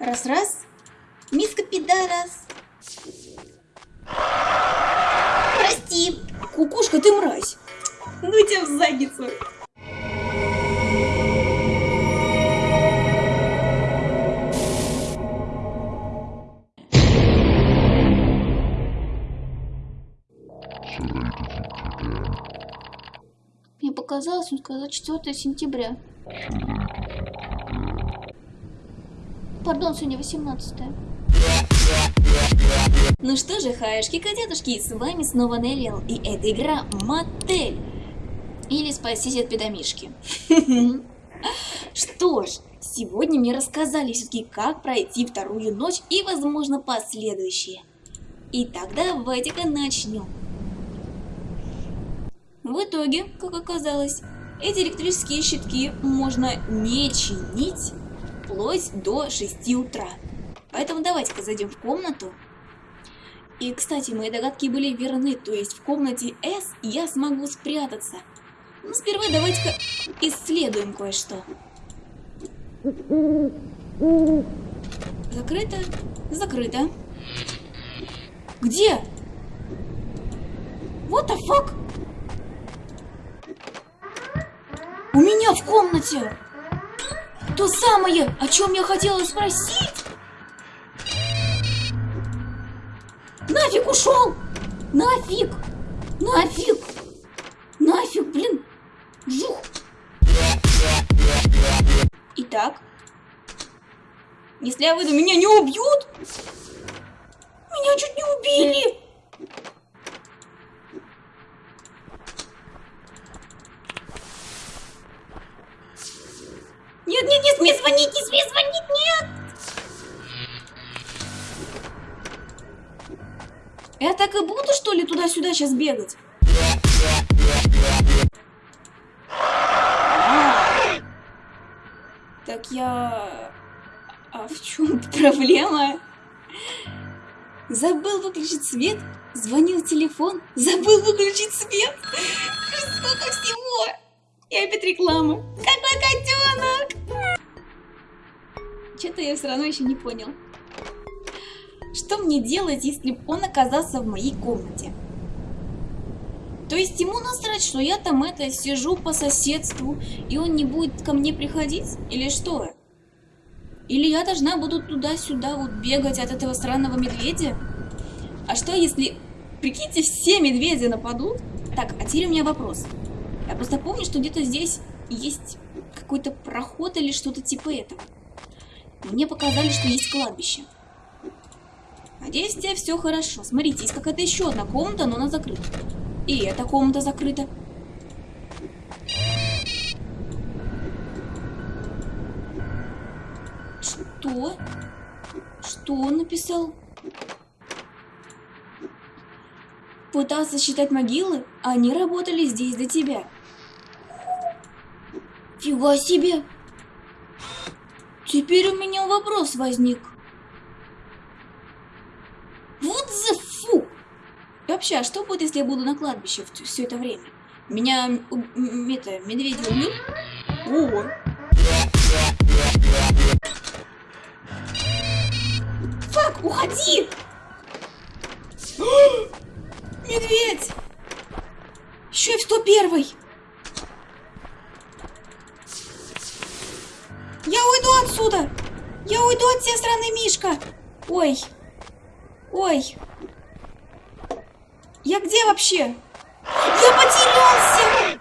Раз-раз. Миска пидорас. Прости. Кукушка, ты мразь. Ну тебя в задницу. Мне показалось, он сказал 4 сентября. Пардон, сегодня 18 Ну что же, хаешки, котятушки, с вами снова Неллиал, и эта игра Мотель. Или Спасись от педомишки. Что ж, сегодня мне рассказали все-таки, как пройти вторую ночь и, возможно, последующие. Итак, давайте-ка начнем. В итоге, как оказалось, эти электрические щитки можно не чинить вплоть до 6 утра. Поэтому давайте-ка зайдем в комнату. И, кстати, мои догадки были верны, то есть в комнате S я смогу спрятаться. Но сперва давайте-ка исследуем кое-что. Закрыто? Закрыто. Где? What the fuck? У меня в комнате! То самое, о чем я хотела спросить! Нафиг ушел! Нафиг! Нафиг! Нафиг, блин! Жух! Итак, если я выйду, меня не убьют? Меня чуть не убили! Нет, нет, не смей звонить, не смей звонить, нет! Я так и буду, что ли, туда-сюда сейчас бегать? А. Так я... А в чем проблема? Забыл выключить свет, звонил телефон, забыл выключить свет. Сколько всего! И опять реклама. Какой котенок! Что-то я все равно еще не понял. Что мне делать, если он оказался в моей комнате? То есть ему насрать, что я там это сижу по соседству, и он не будет ко мне приходить? Или что? Или я должна буду туда-сюда вот бегать от этого странного медведя? А что если, прикиньте, все медведи нападут? Так, а теперь у меня вопрос. Я просто помню, что где-то здесь есть какой-то проход или что-то типа этого. Мне показали, что есть кладбище. Надеюсь, у тебя все хорошо. Смотрите, есть какая-то еще одна комната, но она закрыта. И эта комната закрыта. Что? Что он написал? Пытался считать могилы, а они работали здесь до тебя. Фига себе! Теперь у меня вопрос возник. Вот за фу! И вообще, а что будет, если я буду на кладбище все это время? Меня это, медведи убьют? О! Фак, уходи! Медведь! Еще и в 101 Я уйду отсюда! Я уйду от всей страны, Мишка! Ой! Ой! Я где вообще? Я потерялся!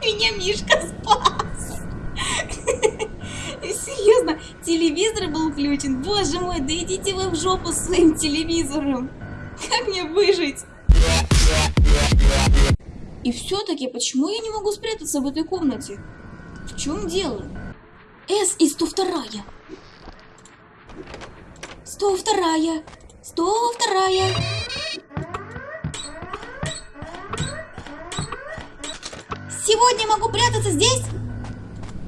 Меня Мишка спас! Серьезно, телевизор был включен? Боже мой, да идите вы в жопу с своим телевизором! Как мне выжить? И все-таки, почему я не могу спрятаться в этой комнате? В чем дело? С и 102. 102. 102. Сегодня могу прятаться здесь?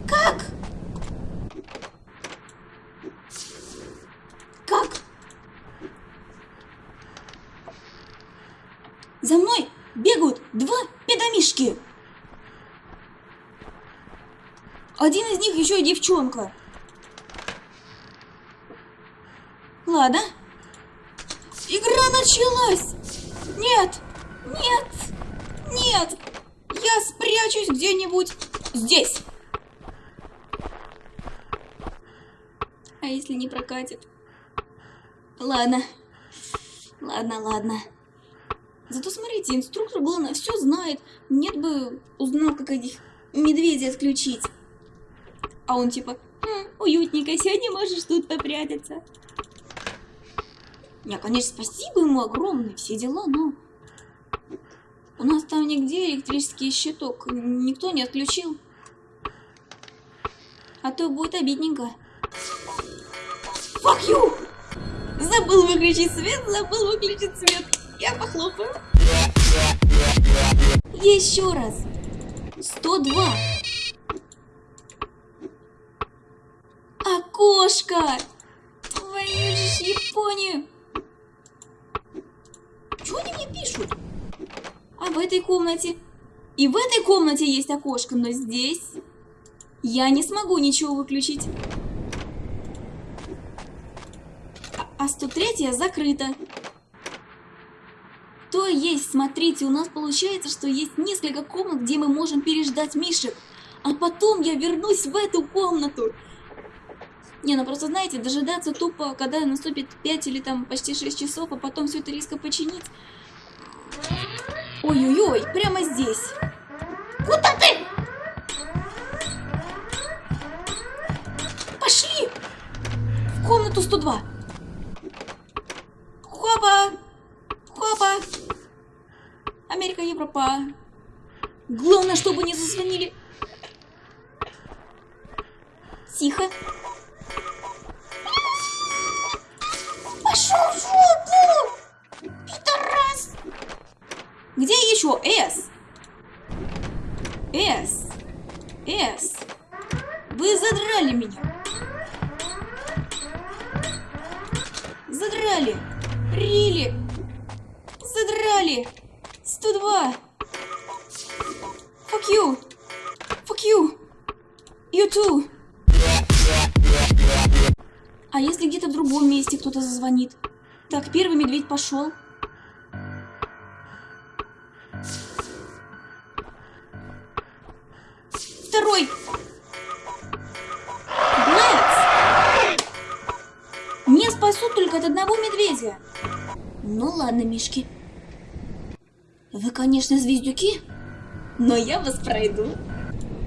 Как? За мной бегают два педомишки. Один из них еще и девчонка. Ладно. Игра началась! Нет! Нет! Нет! Я спрячусь где-нибудь здесь! А если не прокатит? Ладно. Ладно, ладно. Зато смотрите, инструктор, главное, все знает. Нет бы узнал, как этих медведей отключить. А он типа, хм, уютненько, сегодня можешь тут попрятаться. Не, конечно, спасибо ему огромное, все дела, но... У нас там нигде электрический щиток никто не отключил. А то будет обидненько. Fuck you! Забыл выключить свет, забыл выключить свет. Я похлопаю. Еще раз. 102. Окошко! Твою же Японию! Что они мне пишут? А в этой комнате? И в этой комнате есть окошко, но здесь я не смогу ничего выключить. А 103 закрыта. То есть, смотрите, у нас получается, что есть несколько комнат, где мы можем переждать Мишек. А потом я вернусь в эту комнату. Не, ну просто знаете, дожидаться тупо, когда наступит 5 или там почти 6 часов, а потом все это резко починить. Ой-ой-ой, прямо здесь. Куда ты? Пошли! В комнату 102. Хопа! Хопа! Америка, Европа. Главное, чтобы не зазвонили. Тихо. You. Fuck you. You too. А если где-то в другом месте кто-то зазвонит? Так, первый медведь пошел. Второй. Блэкс. Не спасут только от одного медведя. Ну ладно, мишки. Вы, конечно, звездюки, но я вас пройду.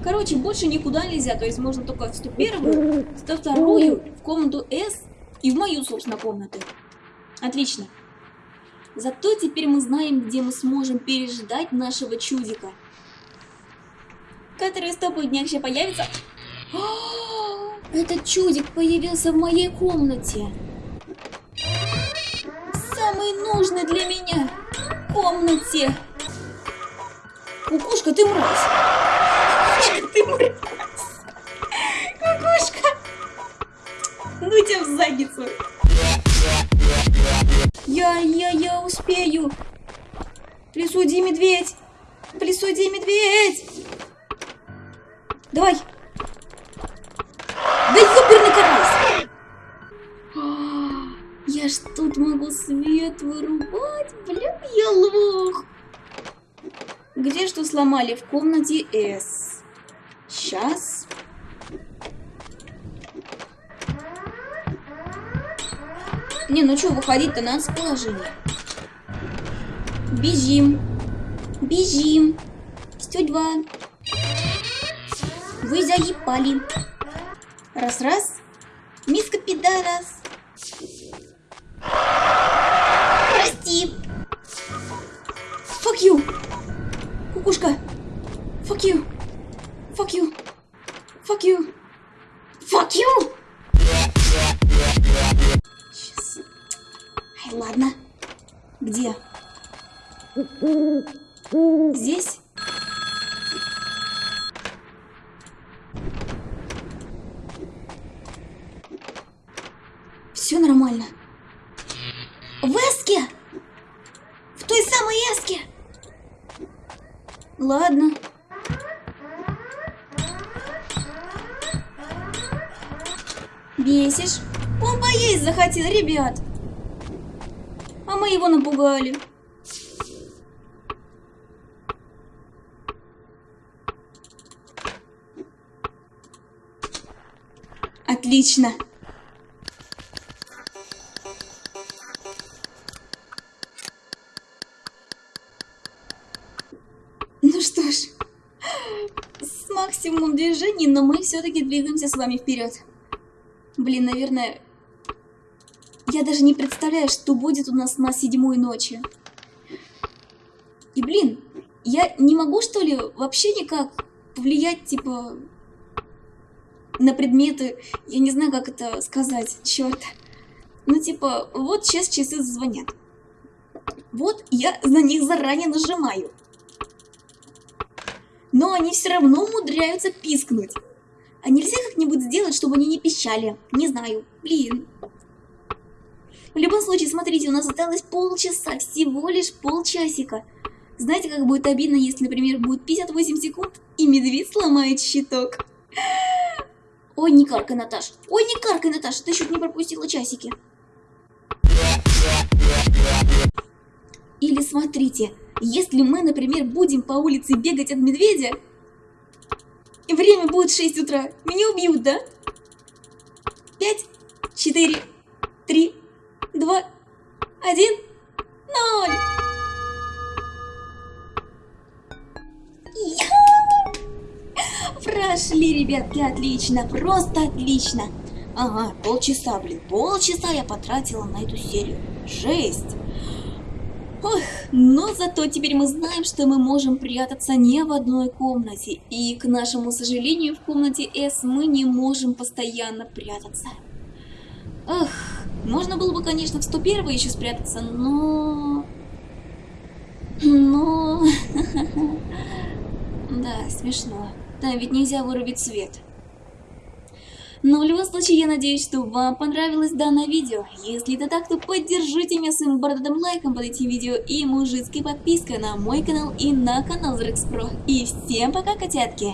Короче, больше никуда нельзя, то есть можно только в 101, 102, в комнату С и в мою, собственно, комнату. Отлично. Зато теперь мы знаем, где мы сможем переждать нашего чудика. Который с тобой днях еще появится. О, этот чудик появился в моей комнате. Самый нужный для меня комнате. Кукушка, ты мразь. Кукушка, ты мразь. Кукушка. Ну тебя в задницу. Я, я, я успею. Иди, медведь. Иди, медведь. Давай. Да ёперный карась. Я ж тут могу свет вырубать. Бля, я лох. Где что сломали? В комнате С. Сейчас. Не, ну что, выходить-то надо с положения. Бежим. Бежим. 102. Вы заебали. Раз-раз. Миска пидорас. Прости. Fuck you. Кукушка. Fuck you. Fuck you. Fuck you. Fuck you. Сейчас. Ай, ладно. Где? Здесь? Все нормально. Ладно. Бесишь? Он поесть захотел, ребят. А мы его напугали. Отлично. Движений, но мы все-таки двигаемся с вами вперед. Блин, наверное, я даже не представляю, что будет у нас на седьмой ночи. И блин, я не могу что ли вообще никак повлиять, типа, на предметы, я не знаю, как это сказать, черт. Ну, типа, вот сейчас часы звонят. Вот я на них заранее нажимаю. Но они все равно умудряются пискнуть. А нельзя как-нибудь сделать, чтобы они не пищали? Не знаю. Блин. В любом случае, смотрите, у нас осталось полчаса, всего лишь полчасика. Знаете, как будет обидно, если, например, будет 58 секунд, и медведь сломает щиток? Ой, не каркай, Наташ. Ой, не каркай, Наташ, ты чуть не пропустила часики. Или смотрите, если мы, например, будем по улице бегать от медведя, и время будет 6 утра, меня убьют, да? 5, 4, 3, 2, 1, 0. Прошли, ребятки, отлично, просто отлично. Ага, полчаса, блин, полчаса я потратила на эту серию. Жесть. Ох, но зато теперь мы знаем, что мы можем прятаться не в одной комнате. И, к нашему сожалению, в комнате S мы не можем постоянно прятаться. Эх, можно было бы, конечно, в 101 еще спрятаться, но... Но... Да, смешно. Там ведь нельзя вырубить свет. Но в любом случае, я надеюсь, что вам понравилось данное видео. Если это так, то поддержите меня своим бородатым лайком под этим видео и мужицкой подпиской на мой канал и на канал Зрекс Про. И всем пока, котятки!